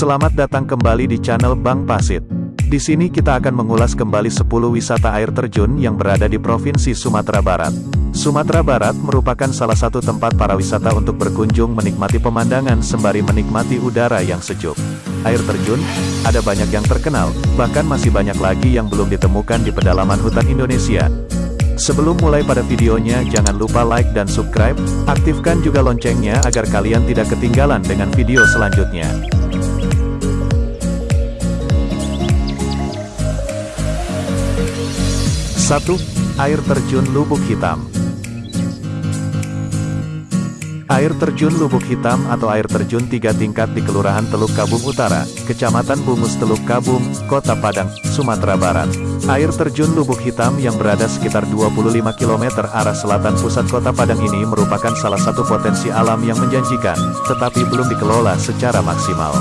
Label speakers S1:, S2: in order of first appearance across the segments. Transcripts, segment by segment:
S1: Selamat datang kembali di channel Bang Pasit. Di sini kita akan mengulas kembali 10 wisata air terjun yang berada di Provinsi Sumatera Barat. Sumatera Barat merupakan salah satu tempat para wisata untuk berkunjung menikmati pemandangan sembari menikmati udara yang sejuk. Air terjun, ada banyak yang terkenal, bahkan masih banyak lagi yang belum ditemukan di pedalaman hutan Indonesia. Sebelum mulai pada videonya jangan lupa like dan subscribe, aktifkan juga loncengnya agar kalian tidak ketinggalan dengan video selanjutnya. 1. Air terjun Lubuk Hitam Air terjun Lubuk Hitam atau air terjun tiga tingkat di Kelurahan Teluk Kabung Utara, Kecamatan Bungus Teluk Kabung, Kota Padang, Sumatera Barat. Air terjun Lubuk Hitam yang berada sekitar 25 km arah selatan pusat Kota Padang ini merupakan salah satu potensi alam yang menjanjikan, tetapi belum dikelola secara maksimal.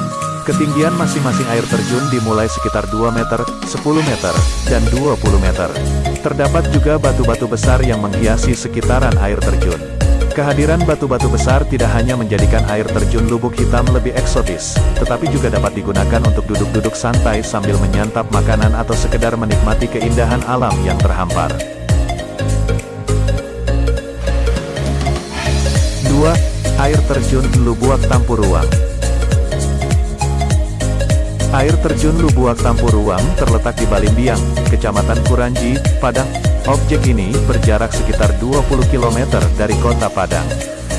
S1: Ketinggian masing-masing air terjun dimulai sekitar 2 meter, 10 meter, dan 20 meter. Terdapat juga batu-batu besar yang menghiasi sekitaran air terjun. Kehadiran batu-batu besar tidak hanya menjadikan air terjun lubuk hitam lebih eksotis, tetapi juga dapat digunakan untuk duduk-duduk santai sambil menyantap makanan atau sekedar menikmati keindahan alam yang terhampar. 2. Air terjun Lubuak Tampuruang Air terjun Lubuak Tampuruang terletak di Balimbiang, Kecamatan Kuranji, Padang. Objek ini berjarak sekitar 20 km dari kota Padang.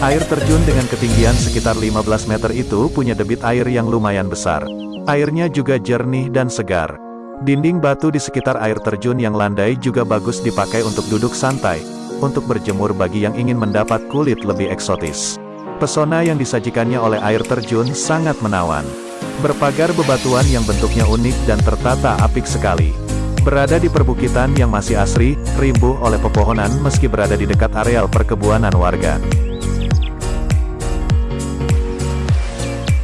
S1: Air terjun dengan ketinggian sekitar 15 meter itu punya debit air yang lumayan besar. Airnya juga jernih dan segar. Dinding batu di sekitar air terjun yang landai juga bagus dipakai untuk duduk santai, untuk berjemur bagi yang ingin mendapat kulit lebih eksotis. Pesona yang disajikannya oleh air terjun sangat menawan. Berpagar bebatuan yang bentuknya unik dan tertata apik sekali. Berada di perbukitan yang masih asri, rimbuh oleh pepohonan meski berada di dekat areal perkebunan warga.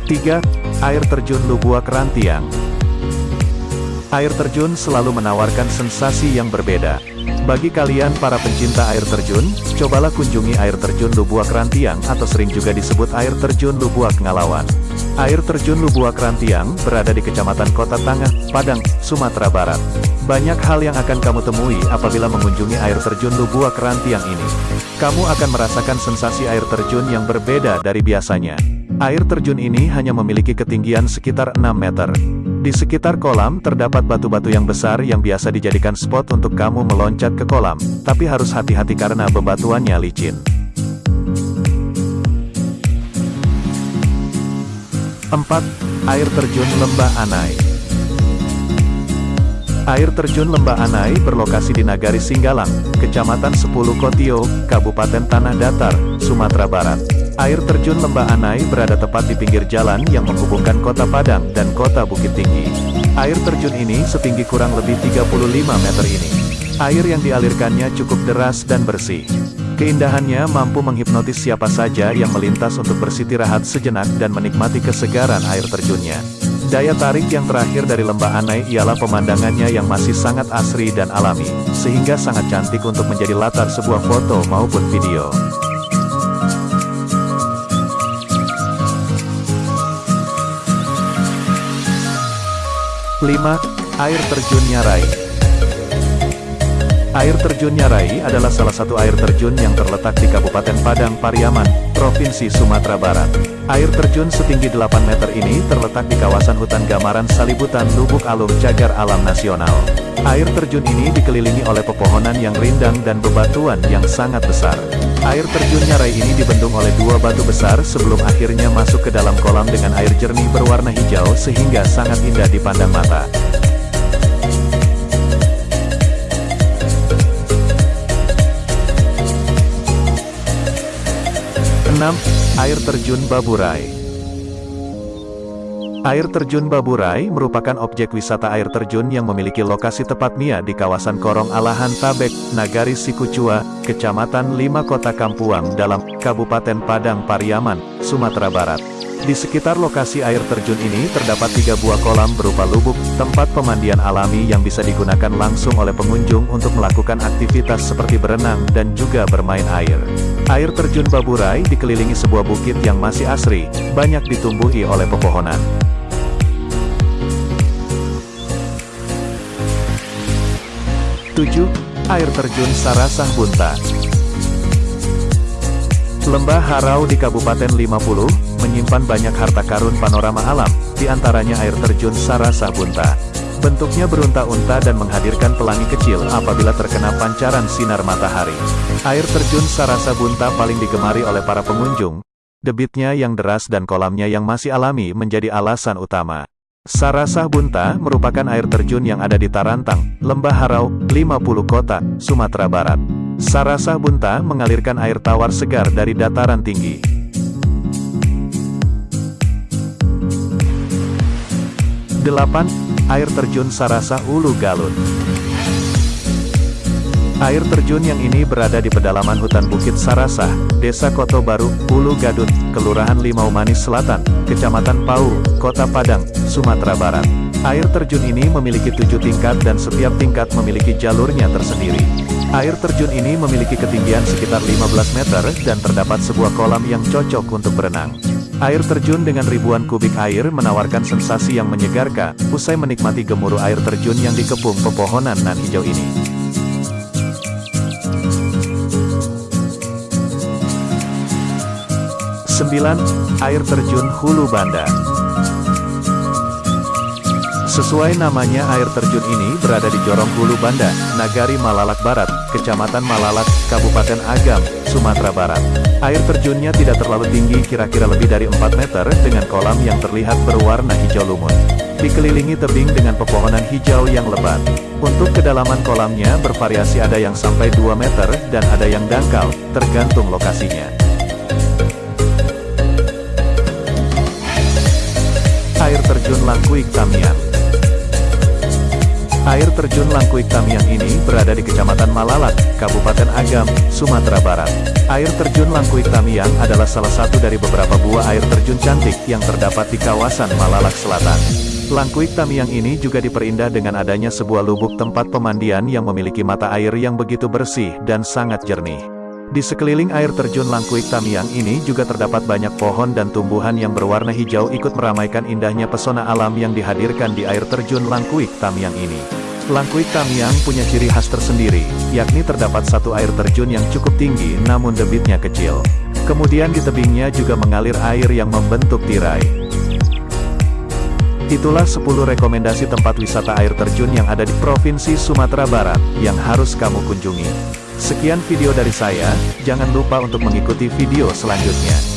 S1: 3. Air terjun Lubuak Rantiang Air terjun selalu menawarkan sensasi yang berbeda. Bagi kalian para pencinta air terjun, cobalah kunjungi air terjun Lubuak Rantiang atau sering juga disebut air terjun Lubuak Ngalawan. Air terjun Lubuak Rantiang berada di Kecamatan Kota Tangah, Padang, Sumatera Barat. Banyak hal yang akan kamu temui apabila mengunjungi air terjun Lubuak Rantiang ini. Kamu akan merasakan sensasi air terjun yang berbeda dari biasanya. Air terjun ini hanya memiliki ketinggian sekitar 6 meter. Di sekitar kolam terdapat batu-batu yang besar yang biasa dijadikan spot untuk kamu meloncat ke kolam, tapi harus hati-hati karena bebatuannya licin. 4. Air Terjun Lembah Anai Air Terjun Lembah Anai berlokasi di Nagari Singgalang, Kecamatan Sepuluh Kotio, Kabupaten Tanah Datar, Sumatera Barat. Air terjun Lembah Anai berada tepat di pinggir jalan yang menghubungkan kota Padang dan kota Bukit Tinggi. Air terjun ini setinggi kurang lebih 35 meter ini. Air yang dialirkannya cukup deras dan bersih. Keindahannya mampu menghipnotis siapa saja yang melintas untuk bersitirahat sejenak dan menikmati kesegaran air terjunnya. Daya tarik yang terakhir dari lembah Anai ialah pemandangannya yang masih sangat asri dan alami, sehingga sangat cantik untuk menjadi latar sebuah foto maupun video. Lima, Air Terjun Nyarai Air terjun Nyarai adalah salah satu air terjun yang terletak di Kabupaten Padang Pariaman, Provinsi Sumatera Barat. Air terjun setinggi 8 meter ini terletak di kawasan hutan Gamaran Salibutan Lubuk Alung Cagar Alam Nasional. Air terjun ini dikelilingi oleh pepohonan yang rindang dan bebatuan yang sangat besar. Air terjun Nyarai ini dibendung oleh dua batu besar sebelum akhirnya masuk ke dalam kolam dengan air jernih berwarna hijau sehingga sangat indah dipandang mata. 6. Air Terjun Baburai Air Terjun Baburai merupakan objek wisata air terjun yang memiliki lokasi tepatnya di kawasan Korong Alahan Tabek, Nagari Sikucua, Kecamatan Lima Kota Kampuang dalam Kabupaten Padang Pariaman, Sumatera Barat. Di sekitar lokasi air terjun ini terdapat tiga buah kolam berupa lubuk, tempat pemandian alami yang bisa digunakan langsung oleh pengunjung untuk melakukan aktivitas seperti berenang dan juga bermain air. Air terjun Baburai dikelilingi sebuah bukit yang masih asri, banyak ditumbuhi oleh pepohonan. Tujuh, Air Terjun Sarasah Buntan Lembah Harau di Kabupaten 50, menyimpan banyak harta karun panorama alam, di antaranya air terjun Sarasah Bunta. Bentuknya berunta-unta dan menghadirkan pelangi kecil apabila terkena pancaran sinar matahari. Air terjun Sarasa Bunta paling digemari oleh para pengunjung. Debitnya yang deras dan kolamnya yang masih alami menjadi alasan utama. Sarasah Bunta merupakan air terjun yang ada di Tarantang, Lembah Harau, 50 Kota, Sumatera Barat. Sarasah Bunta mengalirkan air tawar segar dari dataran tinggi. Delapan, Air Terjun Sarasah Ulu Galun Air terjun yang ini berada di pedalaman hutan Bukit Sarasah, Desa Koto Baru, Ulu Gadut, Kelurahan Limau Manis Selatan, Kecamatan Pau, Kota Padang, Sumatera Barat. Air terjun ini memiliki tujuh tingkat dan setiap tingkat memiliki jalurnya tersendiri. Air terjun ini memiliki ketinggian sekitar 15 meter dan terdapat sebuah kolam yang cocok untuk berenang. Air terjun dengan ribuan kubik air menawarkan sensasi yang menyegarkan, usai menikmati gemuruh air terjun yang dikepung pepohonan nan hijau ini. 9. Air Terjun Hulu Banda Sesuai namanya air terjun ini berada di Jorong Hulu Banda, Nagari Malalak Barat, Kecamatan Malalak, Kabupaten Agam, Sumatera Barat. Air terjunnya tidak terlalu tinggi kira-kira lebih dari 4 meter dengan kolam yang terlihat berwarna hijau lumut. Dikelilingi tebing dengan pepohonan hijau yang lebat. Untuk kedalaman kolamnya bervariasi ada yang sampai 2 meter dan ada yang dangkal, tergantung lokasinya. Air Terjun Langkuik Tamiang Air Terjun Langkuik Tamiang ini berada di Kecamatan Malalak, Kabupaten Agam, Sumatera Barat. Air Terjun Langkuik Tamiang adalah salah satu dari beberapa buah air terjun cantik yang terdapat di kawasan Malalak Selatan. Langkuik Tamiang ini juga diperindah dengan adanya sebuah lubuk tempat pemandian yang memiliki mata air yang begitu bersih dan sangat jernih. Di sekeliling air terjun Langkuik Tamiang ini juga terdapat banyak pohon dan tumbuhan yang berwarna hijau ikut meramaikan indahnya pesona alam yang dihadirkan di air terjun Langkuik Tamiang ini. Langkuik Tamiang punya ciri khas tersendiri, yakni terdapat satu air terjun yang cukup tinggi namun debitnya kecil. Kemudian di tebingnya juga mengalir air yang membentuk tirai. Itulah 10 rekomendasi tempat wisata air terjun yang ada di Provinsi Sumatera Barat, yang harus kamu kunjungi. Sekian video dari saya, jangan lupa untuk mengikuti video selanjutnya.